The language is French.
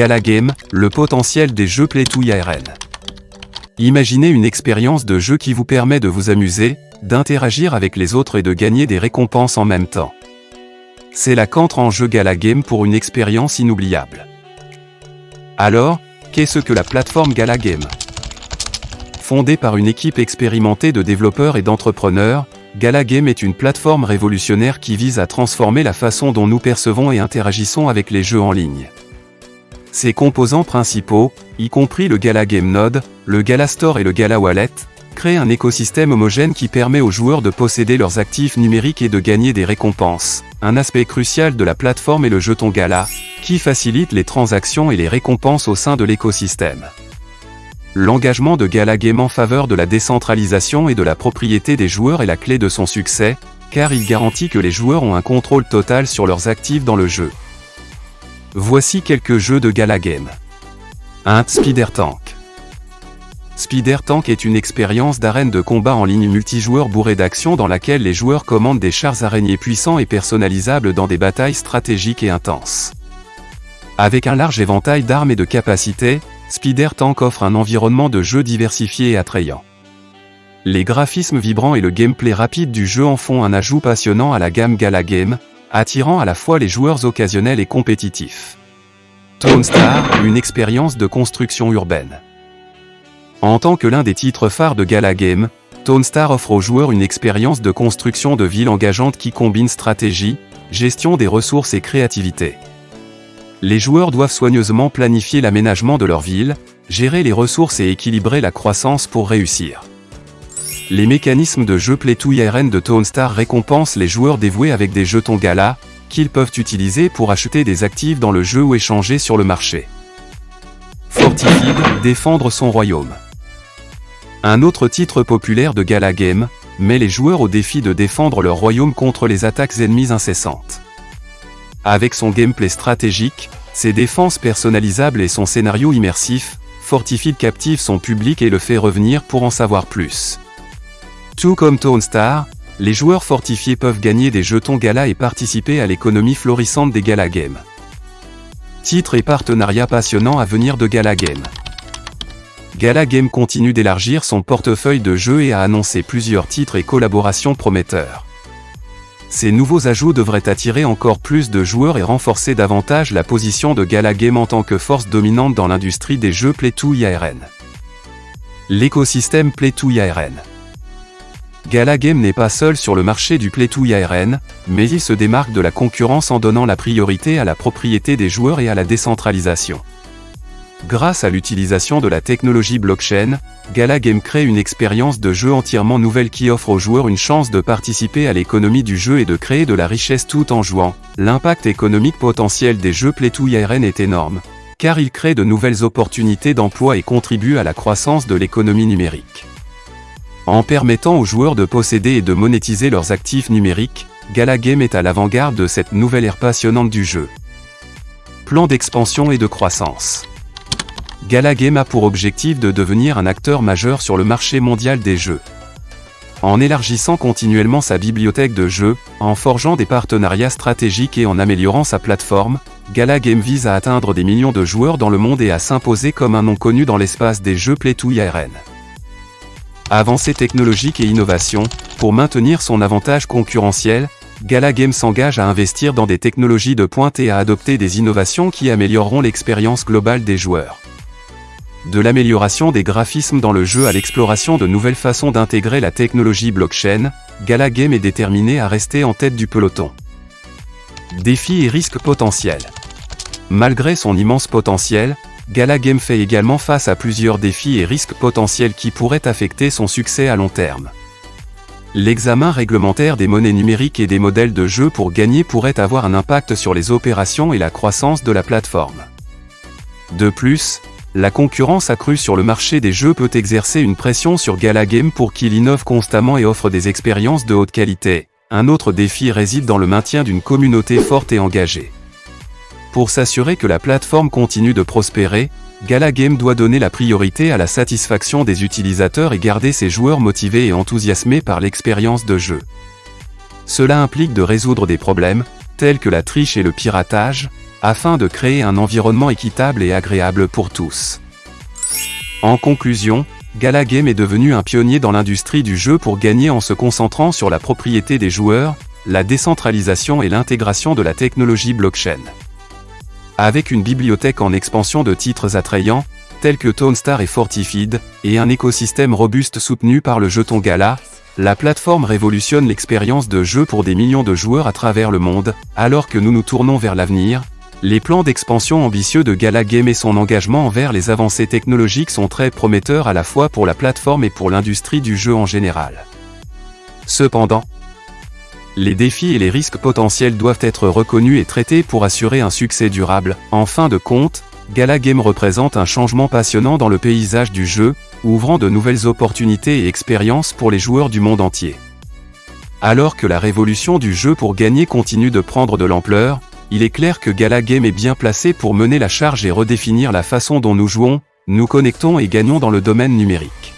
Gala Game, le potentiel des jeux Play-to ARN. Imaginez une expérience de jeu qui vous permet de vous amuser, d'interagir avec les autres et de gagner des récompenses en même temps. C'est là qu'entre en jeu Gala Game pour une expérience inoubliable. Alors, qu'est-ce que la plateforme Gala Game Fondée par une équipe expérimentée de développeurs et d'entrepreneurs, Gala Game est une plateforme révolutionnaire qui vise à transformer la façon dont nous percevons et interagissons avec les jeux en ligne. Ses composants principaux, y compris le Gala Game Node, le Gala Store et le Gala Wallet, créent un écosystème homogène qui permet aux joueurs de posséder leurs actifs numériques et de gagner des récompenses. Un aspect crucial de la plateforme est le jeton Gala, qui facilite les transactions et les récompenses au sein de l'écosystème. L'engagement de Gala Game en faveur de la décentralisation et de la propriété des joueurs est la clé de son succès, car il garantit que les joueurs ont un contrôle total sur leurs actifs dans le jeu. Voici quelques jeux de Gala Game. 1. Spider Tank. Spider Tank est une expérience d'arène de combat en ligne multijoueur bourrée d'action dans laquelle les joueurs commandent des chars araignées puissants et personnalisables dans des batailles stratégiques et intenses. Avec un large éventail d'armes et de capacités, Spider Tank offre un environnement de jeu diversifié et attrayant. Les graphismes vibrants et le gameplay rapide du jeu en font un ajout passionnant à la gamme Gala Game, attirant à la fois les joueurs occasionnels et compétitifs. Tone Star, une expérience de construction urbaine. En tant que l'un des titres phares de Gala Game, Tone Star offre aux joueurs une expérience de construction de ville engageante qui combine stratégie, gestion des ressources et créativité. Les joueurs doivent soigneusement planifier l'aménagement de leur ville, gérer les ressources et équilibrer la croissance pour réussir. Les mécanismes de jeu Play-to IRN de Tone Star récompensent les joueurs dévoués avec des jetons Gala, qu'ils peuvent utiliser pour acheter des actifs dans le jeu ou échanger sur le marché. Fortified, défendre son royaume. Un autre titre populaire de Gala Game, met les joueurs au défi de défendre leur royaume contre les attaques ennemies incessantes. Avec son gameplay stratégique, ses défenses personnalisables et son scénario immersif, Fortified captive son public et le fait revenir pour en savoir plus. Tout comme Tone Star, les joueurs fortifiés peuvent gagner des jetons Gala et participer à l'économie florissante des Gala Games. Titres et partenariats passionnants à venir de Gala Game. Gala Game continue d'élargir son portefeuille de jeux et a annoncé plusieurs titres et collaborations prometteurs. Ces nouveaux ajouts devraient attirer encore plus de joueurs et renforcer davantage la position de Gala Game en tant que force dominante dans l'industrie des jeux Play-to IRN. L'écosystème Play-to IRN Gala Game n'est pas seul sur le marché du Play-to IRN, mais il se démarque de la concurrence en donnant la priorité à la propriété des joueurs et à la décentralisation. Grâce à l'utilisation de la technologie blockchain, Gala Game crée une expérience de jeu entièrement nouvelle qui offre aux joueurs une chance de participer à l'économie du jeu et de créer de la richesse tout en jouant. L'impact économique potentiel des jeux Play-to IRN est énorme, car il crée de nouvelles opportunités d'emploi et contribue à la croissance de l'économie numérique. En permettant aux joueurs de posséder et de monétiser leurs actifs numériques, Gala Game est à l'avant-garde de cette nouvelle ère passionnante du jeu. Plan d'expansion et de croissance. Gala Game a pour objectif de devenir un acteur majeur sur le marché mondial des jeux. En élargissant continuellement sa bibliothèque de jeux, en forgeant des partenariats stratégiques et en améliorant sa plateforme, Gala Game vise à atteindre des millions de joueurs dans le monde et à s'imposer comme un nom connu dans l'espace des jeux IRN. Avancée technologique et innovation, pour maintenir son avantage concurrentiel, Gala Game s'engage à investir dans des technologies de pointe et à adopter des innovations qui amélioreront l'expérience globale des joueurs. De l'amélioration des graphismes dans le jeu à l'exploration de nouvelles façons d'intégrer la technologie blockchain, Gala Game est déterminé à rester en tête du peloton. Défis et risques potentiels. Malgré son immense potentiel, Gala Game fait également face à plusieurs défis et risques potentiels qui pourraient affecter son succès à long terme. L'examen réglementaire des monnaies numériques et des modèles de jeu pour gagner pourrait avoir un impact sur les opérations et la croissance de la plateforme. De plus, la concurrence accrue sur le marché des jeux peut exercer une pression sur Gala Game pour qu'il innove constamment et offre des expériences de haute qualité. Un autre défi réside dans le maintien d'une communauté forte et engagée. Pour s'assurer que la plateforme continue de prospérer, Gala Game doit donner la priorité à la satisfaction des utilisateurs et garder ses joueurs motivés et enthousiasmés par l'expérience de jeu. Cela implique de résoudre des problèmes, tels que la triche et le piratage, afin de créer un environnement équitable et agréable pour tous. En conclusion, Gala Game est devenu un pionnier dans l'industrie du jeu pour gagner en se concentrant sur la propriété des joueurs, la décentralisation et l'intégration de la technologie blockchain. Avec une bibliothèque en expansion de titres attrayants, tels que Star et Fortified, et un écosystème robuste soutenu par le jeton Gala, la plateforme révolutionne l'expérience de jeu pour des millions de joueurs à travers le monde, alors que nous nous tournons vers l'avenir, les plans d'expansion ambitieux de Gala Game et son engagement envers les avancées technologiques sont très prometteurs à la fois pour la plateforme et pour l'industrie du jeu en général. Cependant, les défis et les risques potentiels doivent être reconnus et traités pour assurer un succès durable. En fin de compte, Gala Game représente un changement passionnant dans le paysage du jeu, ouvrant de nouvelles opportunités et expériences pour les joueurs du monde entier. Alors que la révolution du jeu pour gagner continue de prendre de l'ampleur, il est clair que Gala Game est bien placé pour mener la charge et redéfinir la façon dont nous jouons, nous connectons et gagnons dans le domaine numérique.